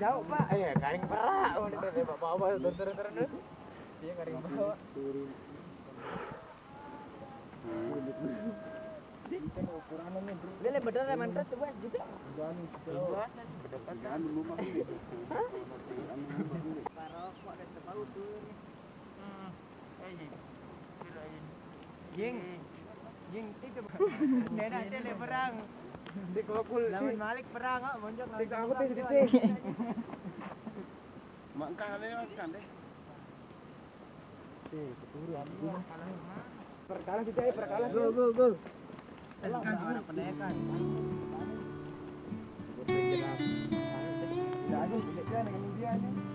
jauh pak eh karing perak oh ini tadi bawa bawa turun turun turun dia karing bawa Lele bener ya mantra coba juga. Parokok dan tebau tuh. Jing. Jing itu. Nena tele. Di kopul. Lawan Malik perang kok monjok. Di aku tuh di Makan ada makan deh. Perkalah kita ya perkalah. Go go go. Kan ada tidak dengan dia nih. Di